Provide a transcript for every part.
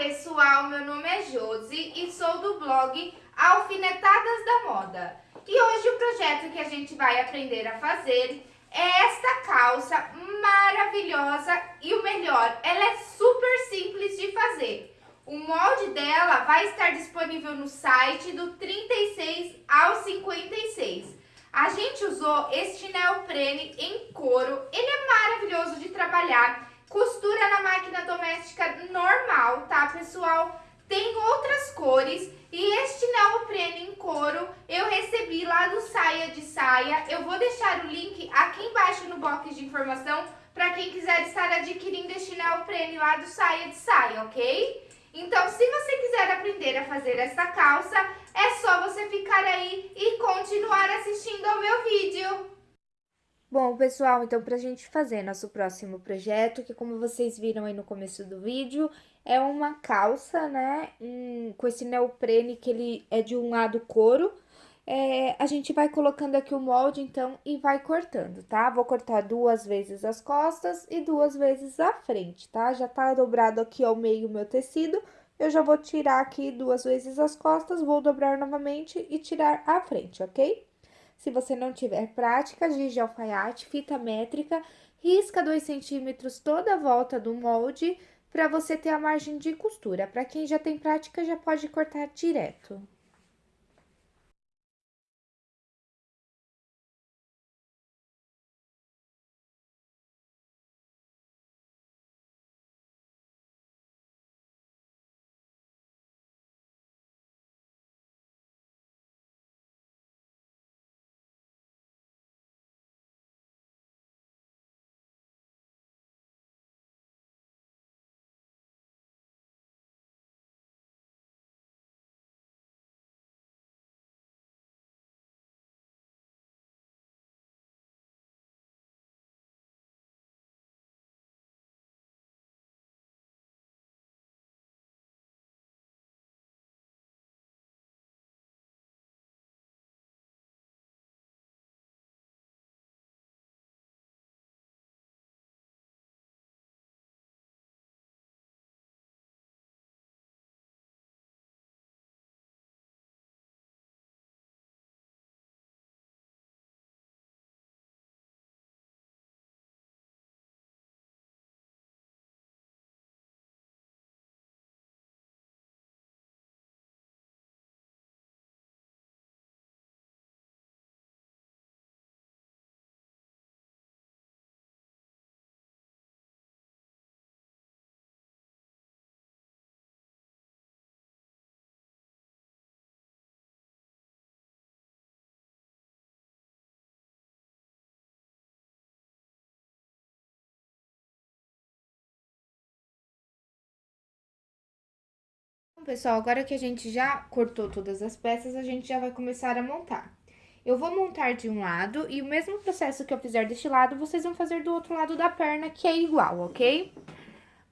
pessoal, meu nome é Josi e sou do blog Alfinetadas da Moda. E hoje o projeto que a gente vai aprender a fazer é esta calça maravilhosa e o melhor, ela é super simples de fazer. O molde dela vai estar disponível no site do 36 ao 56. A gente usou este neoprene em couro, ele é maravilhoso de trabalhar Costura na máquina doméstica normal, tá, pessoal? Tem outras cores e este neoprene em couro eu recebi lá do Saia de Saia. Eu vou deixar o link aqui embaixo no box de informação para quem quiser estar adquirindo este neoprene lá do Saia de Saia, ok? Então, se você quiser aprender a fazer essa calça, é só você ficar aí e continuar assistindo ao meu vídeo. Bom, pessoal, então pra gente fazer nosso próximo projeto, que como vocês viram aí no começo do vídeo, é uma calça, né, um, com esse neoprene que ele é de um lado couro. É, a gente vai colocando aqui o molde, então, e vai cortando, tá? Vou cortar duas vezes as costas e duas vezes a frente, tá? Já tá dobrado aqui ao meio o meu tecido, eu já vou tirar aqui duas vezes as costas, vou dobrar novamente e tirar a frente, ok? Se você não tiver prática, giz de alfaiate, fita métrica, risca 2 centímetros toda a volta do molde para você ter a margem de costura. Para quem já tem prática, já pode cortar direto. Pessoal, agora que a gente já cortou todas as peças, a gente já vai começar a montar. Eu vou montar de um lado e o mesmo processo que eu fizer deste lado, vocês vão fazer do outro lado da perna, que é igual, ok?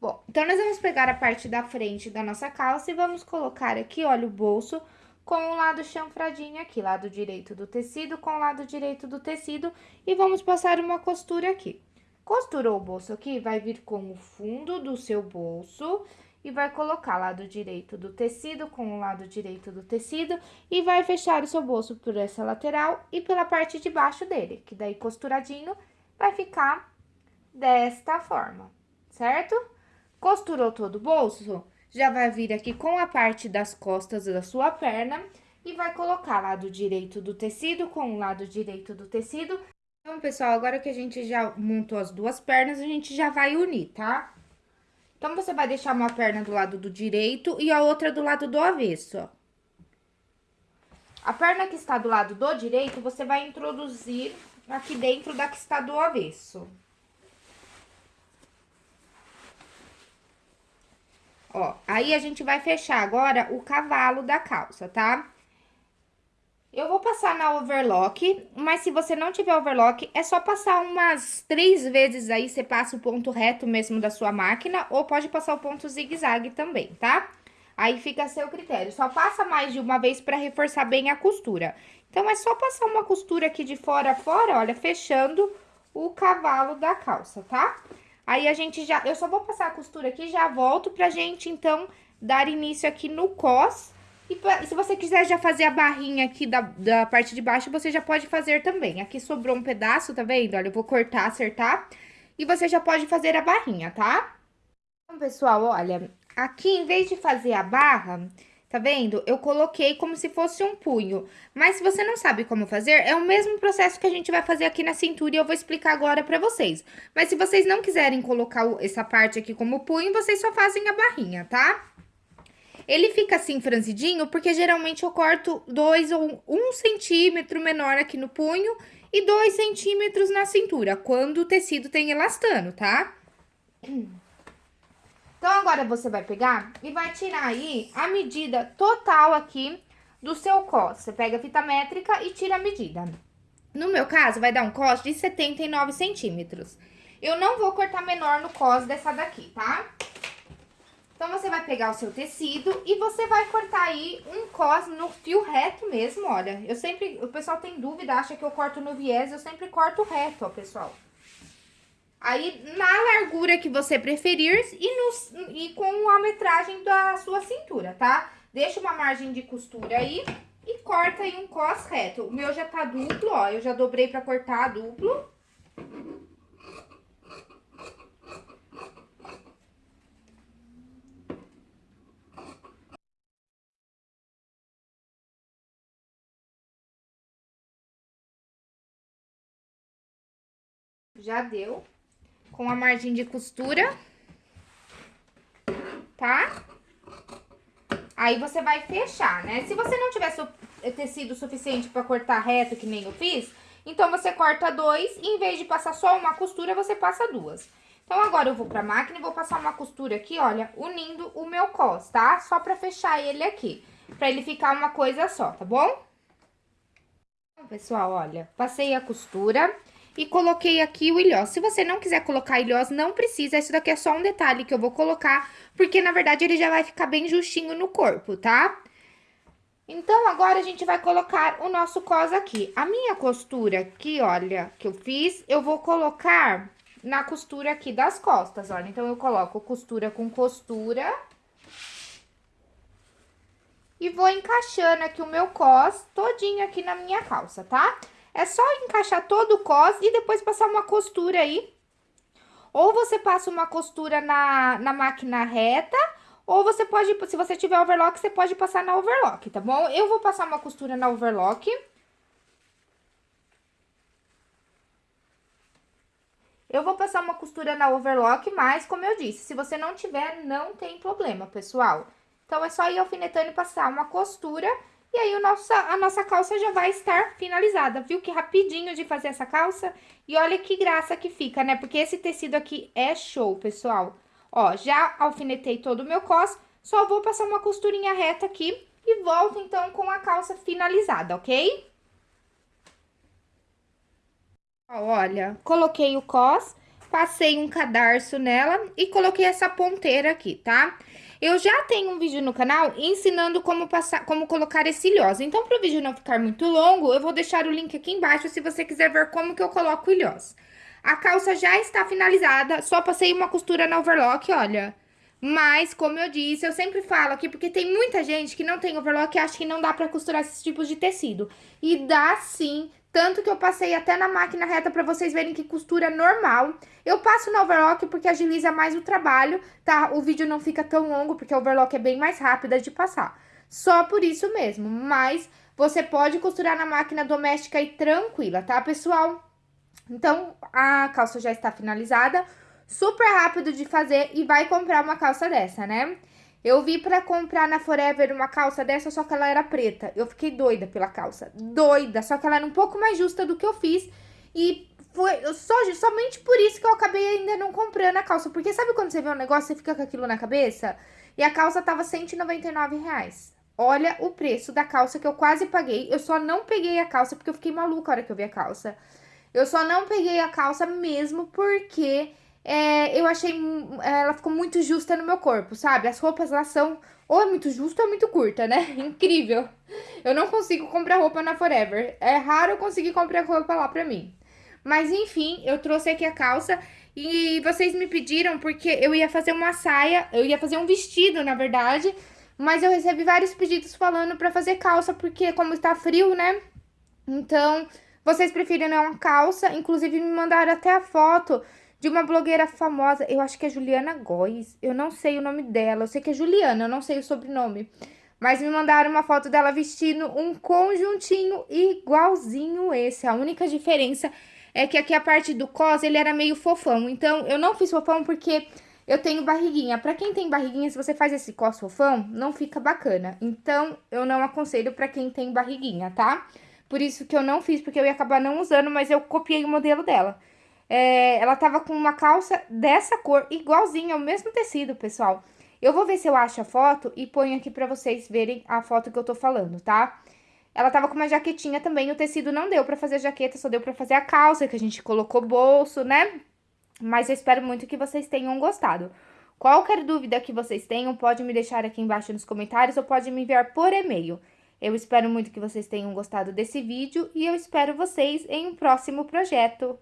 Bom, então nós vamos pegar a parte da frente da nossa calça e vamos colocar aqui, olha, o bolso com o lado chanfradinho aqui, lado direito do tecido com o lado direito do tecido e vamos passar uma costura aqui. Costurou o bolso aqui, vai vir com o fundo do seu bolso e vai colocar lado direito do tecido com o lado direito do tecido e vai fechar o seu bolso por essa lateral e pela parte de baixo dele, que daí costuradinho vai ficar desta forma, certo? Costurou todo o bolso, já vai vir aqui com a parte das costas da sua perna e vai colocar lado direito do tecido com o lado direito do tecido. Então, pessoal, agora que a gente já montou as duas pernas, a gente já vai unir, tá? Então, você vai deixar uma perna do lado do direito e a outra do lado do avesso, ó. A perna que está do lado do direito, você vai introduzir aqui dentro da que está do avesso. Ó, aí a gente vai fechar agora o cavalo da calça, tá? Eu vou passar na overlock, mas se você não tiver overlock, é só passar umas três vezes aí, você passa o ponto reto mesmo da sua máquina, ou pode passar o ponto zigue-zague também, tá? Aí fica a seu critério, só passa mais de uma vez pra reforçar bem a costura. Então, é só passar uma costura aqui de fora a fora, olha, fechando o cavalo da calça, tá? Aí, a gente já... Eu só vou passar a costura aqui já volto pra gente, então, dar início aqui no cos. E se você quiser já fazer a barrinha aqui da, da parte de baixo, você já pode fazer também. Aqui sobrou um pedaço, tá vendo? Olha, eu vou cortar, acertar. E você já pode fazer a barrinha, tá? Então, pessoal, olha, aqui em vez de fazer a barra, tá vendo? Eu coloquei como se fosse um punho. Mas se você não sabe como fazer, é o mesmo processo que a gente vai fazer aqui na cintura e eu vou explicar agora pra vocês. Mas se vocês não quiserem colocar essa parte aqui como punho, vocês só fazem a barrinha, tá? Ele fica assim franzidinho porque geralmente eu corto dois ou um centímetro menor aqui no punho e dois centímetros na cintura, quando o tecido tem elastano, tá? Então, agora você vai pegar e vai tirar aí a medida total aqui do seu cos. Você pega a fita métrica e tira a medida. No meu caso, vai dar um cos de 79 centímetros. Eu não vou cortar menor no cos dessa daqui, tá? Então, você vai pegar o seu tecido e você vai cortar aí um cos no fio reto mesmo, olha. Eu sempre, o pessoal tem dúvida, acha que eu corto no viés, eu sempre corto reto, ó, pessoal. Aí, na largura que você preferir e, no, e com a metragem da sua cintura, tá? Deixa uma margem de costura aí e corta aí um cos reto. O meu já tá duplo, ó, eu já dobrei pra cortar duplo. Já deu. Com a margem de costura. Tá? Aí, você vai fechar, né? Se você não tiver su tecido suficiente pra cortar reto, que nem eu fiz, então você corta dois e em vez de passar só uma costura, você passa duas. Então, agora eu vou pra máquina e vou passar uma costura aqui, olha, unindo o meu cos, tá? Só pra fechar ele aqui, pra ele ficar uma coisa só, tá bom? Então, pessoal, olha, passei a costura e coloquei aqui o ilhós. Se você não quiser colocar ilhós, não precisa, isso daqui é só um detalhe que eu vou colocar, porque na verdade ele já vai ficar bem justinho no corpo, tá? Então, agora a gente vai colocar o nosso cos aqui. A minha costura aqui, olha, que eu fiz, eu vou colocar na costura aqui das costas, olha. Então, eu coloco costura com costura. E vou encaixando aqui o meu cos todinho aqui na minha calça, tá? Tá? É só encaixar todo o cos e depois passar uma costura aí. Ou você passa uma costura na, na máquina reta, ou você pode, se você tiver overlock, você pode passar na overlock, tá bom? Eu vou passar uma costura na overlock. Eu vou passar uma costura na overlock, mas, como eu disse, se você não tiver, não tem problema, pessoal. Então, é só ir alfinetando e passar uma costura e aí, o nosso, a nossa calça já vai estar finalizada. Viu que rapidinho de fazer essa calça? E olha que graça que fica, né? Porque esse tecido aqui é show, pessoal. Ó, já alfinetei todo o meu cos, só vou passar uma costurinha reta aqui e volto, então, com a calça finalizada, ok? Ó, olha, coloquei o cos, passei um cadarço nela e coloquei essa ponteira aqui, tá? Eu já tenho um vídeo no canal ensinando como passar, como colocar esse ilhós. Então, para o vídeo não ficar muito longo, eu vou deixar o link aqui embaixo se você quiser ver como que eu coloco o ilhós. A calça já está finalizada, só passei uma costura na overlock, olha. Mas, como eu disse, eu sempre falo aqui, porque tem muita gente que não tem overlock e acha que não dá pra costurar esses tipos de tecido. E dá sim, tanto que eu passei até na máquina reta pra vocês verem que costura normal. Eu passo no overlock porque agiliza mais o trabalho, tá? O vídeo não fica tão longo porque o overlock é bem mais rápida de passar. Só por isso mesmo, mas você pode costurar na máquina doméstica e tranquila, tá, pessoal? Então, a calça já está finalizada, super rápido de fazer e vai comprar uma calça dessa, né? Eu vi pra comprar na Forever uma calça dessa, só que ela era preta. Eu fiquei doida pela calça, doida. Só que ela era um pouco mais justa do que eu fiz. E foi só, somente por isso que eu acabei ainda não comprando a calça. Porque sabe quando você vê um negócio e fica com aquilo na cabeça? E a calça tava 199 reais. Olha o preço da calça que eu quase paguei. Eu só não peguei a calça porque eu fiquei maluca a hora que eu vi a calça. Eu só não peguei a calça mesmo porque é, eu achei. Ela ficou muito justa no meu corpo, sabe? As roupas lá são ou é muito justa ou é muito curta, né? Incrível. Eu não consigo comprar roupa na Forever. É raro eu conseguir comprar roupa lá pra mim. Mas enfim, eu trouxe aqui a calça E vocês me pediram porque eu ia fazer uma saia, eu ia fazer um vestido, na verdade, mas eu recebi vários pedidos falando pra fazer calça, porque como está frio, né? Então, vocês preferem uma calça, inclusive me mandaram até a foto de uma blogueira famosa, eu acho que é Juliana Góes, eu não sei o nome dela, eu sei que é Juliana, eu não sei o sobrenome. Mas me mandaram uma foto dela vestindo um conjuntinho igualzinho esse. A única diferença é que aqui a parte do cos, ele era meio fofão. Então, eu não fiz fofão porque eu tenho barriguinha. Pra quem tem barriguinha, se você faz esse cos fofão, não fica bacana. Então, eu não aconselho pra quem tem barriguinha, tá? Por isso que eu não fiz, porque eu ia acabar não usando, mas eu copiei o modelo dela. É, ela tava com uma calça dessa cor, igualzinha, o mesmo tecido, pessoal. Eu vou ver se eu acho a foto e ponho aqui pra vocês verem a foto que eu tô falando, tá? Ela tava com uma jaquetinha também, o tecido não deu pra fazer a jaqueta, só deu pra fazer a calça, que a gente colocou bolso, né? Mas eu espero muito que vocês tenham gostado. Qualquer dúvida que vocês tenham, pode me deixar aqui embaixo nos comentários ou pode me enviar por e-mail. Eu espero muito que vocês tenham gostado desse vídeo e eu espero vocês em um próximo projeto.